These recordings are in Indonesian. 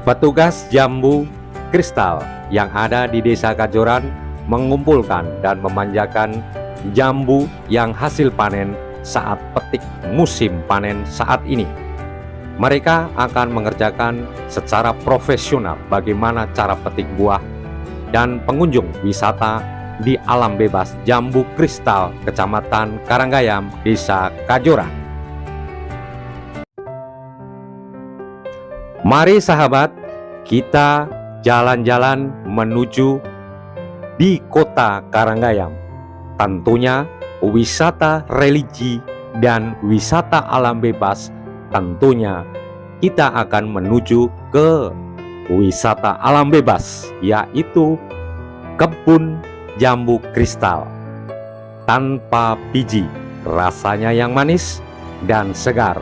Petugas jambu kristal yang ada di Desa Kajoran mengumpulkan dan memanjakan jambu yang hasil panen saat petik musim panen saat ini. Mereka akan mengerjakan secara profesional bagaimana cara petik buah dan pengunjung wisata di alam bebas Jambu Kristal, Kecamatan Karanggayam, Desa Kajoran. Mari sahabat, kita jalan-jalan menuju di kota Karanggayam. Tentunya wisata religi dan wisata alam bebas tentunya kita akan menuju ke wisata alam bebas yaitu kebun jambu kristal tanpa biji rasanya yang manis dan segar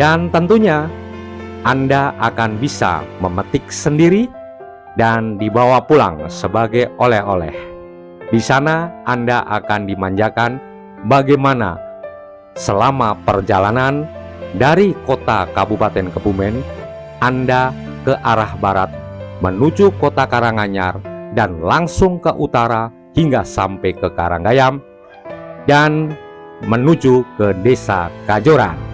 dan tentunya anda akan bisa memetik sendiri dan dibawa pulang sebagai oleh-oleh. Di sana Anda akan dimanjakan bagaimana selama perjalanan dari kota Kabupaten Kebumen Anda ke arah barat menuju kota Karanganyar dan langsung ke utara hingga sampai ke Karanggayam dan menuju ke desa Kajoran.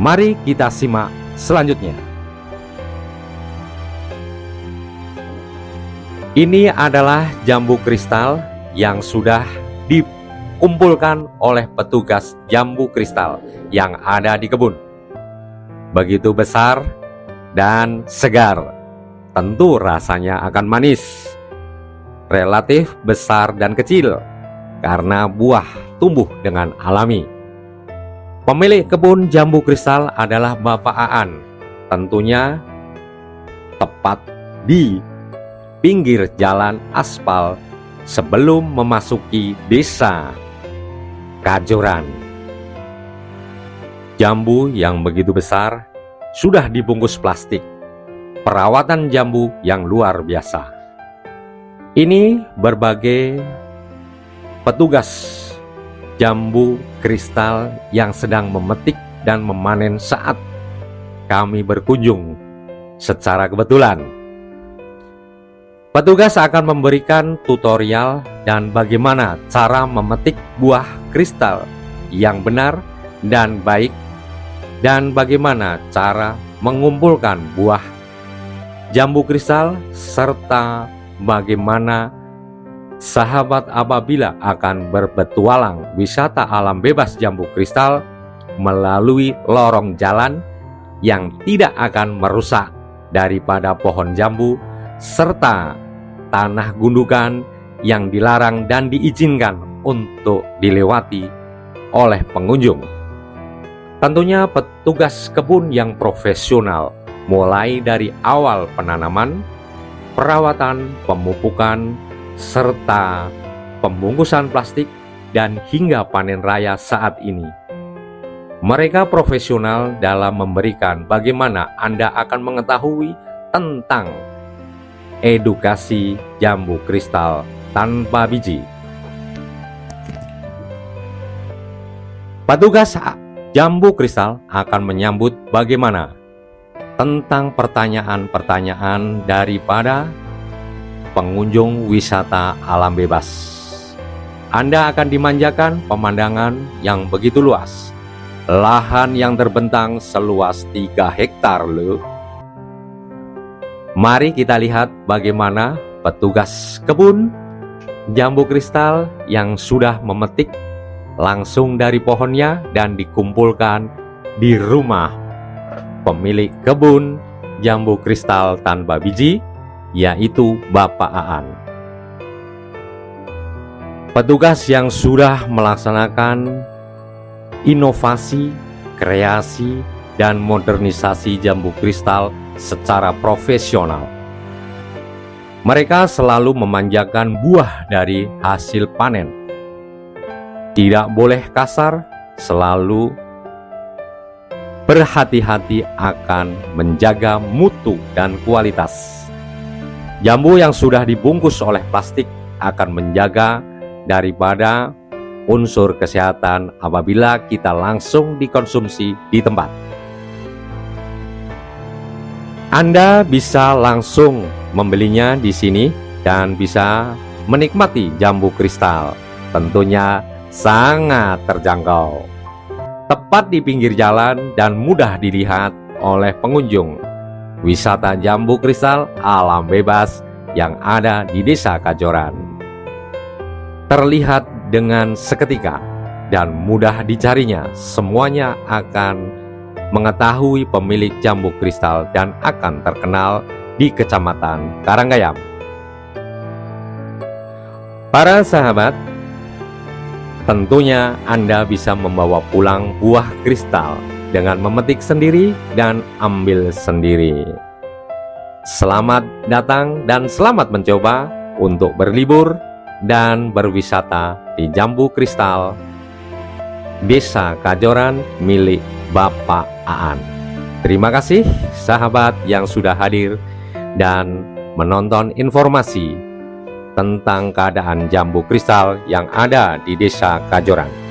Mari kita simak selanjutnya. Ini adalah jambu kristal yang sudah dikumpulkan oleh petugas jambu kristal yang ada di kebun. Begitu besar dan segar, tentu rasanya akan manis. Relatif besar dan kecil karena buah tumbuh dengan alami. Pemilik kebun jambu kristal adalah Bapak Aan. Tentunya tepat di pinggir jalan aspal sebelum memasuki desa Kajoran. Jambu yang begitu besar sudah dibungkus plastik. Perawatan jambu yang luar biasa. Ini berbagai petugas jambu kristal yang sedang memetik dan memanen saat kami berkunjung secara kebetulan. Petugas akan memberikan tutorial dan bagaimana cara memetik buah kristal yang benar dan baik dan bagaimana cara mengumpulkan buah jambu kristal serta bagaimana sahabat apabila akan berpetualang wisata alam bebas jambu kristal melalui lorong jalan yang tidak akan merusak daripada pohon jambu serta tanah gundukan yang dilarang dan diizinkan untuk dilewati oleh pengunjung. Tentunya petugas kebun yang profesional mulai dari awal penanaman, perawatan, pemupukan, serta pembungkusan plastik dan hingga panen raya saat ini. Mereka profesional dalam memberikan bagaimana Anda akan mengetahui tentang edukasi jambu kristal tanpa biji. Petugas jambu kristal akan menyambut bagaimana tentang pertanyaan-pertanyaan daripada pengunjung wisata alam bebas. Anda akan dimanjakan pemandangan yang begitu luas. Lahan yang terbentang seluas 3 hektar loh. Mari kita lihat bagaimana petugas kebun jambu kristal yang sudah memetik langsung dari pohonnya dan dikumpulkan di rumah pemilik kebun jambu kristal tanpa biji yaitu Bapak Aan. Petugas yang sudah melaksanakan inovasi, kreasi, dan modernisasi jambu kristal secara profesional. Mereka selalu memanjakan buah dari hasil panen. Tidak boleh kasar, selalu berhati-hati akan menjaga mutu dan kualitas. Jambu yang sudah dibungkus oleh plastik akan menjaga daripada unsur kesehatan apabila kita langsung dikonsumsi di tempat. Anda bisa langsung membelinya di sini dan bisa menikmati jambu kristal. Tentunya sangat terjangkau. Tepat di pinggir jalan dan mudah dilihat oleh pengunjung. Wisata jambu kristal alam bebas yang ada di Desa Kajoran. Terlihat dengan seketika dan mudah dicarinya, semuanya akan mengetahui pemilik jambu kristal dan akan terkenal di Kecamatan Karanggayam. Para sahabat, tentunya Anda bisa membawa pulang buah kristal dengan memetik sendiri dan ambil sendiri. Selamat datang dan selamat mencoba untuk berlibur dan berwisata di Jambu Kristal Desa Kajoran milik Bapak Aan. Terima kasih sahabat yang sudah hadir dan menonton informasi tentang keadaan jambu kristal yang ada di Desa Kajoran.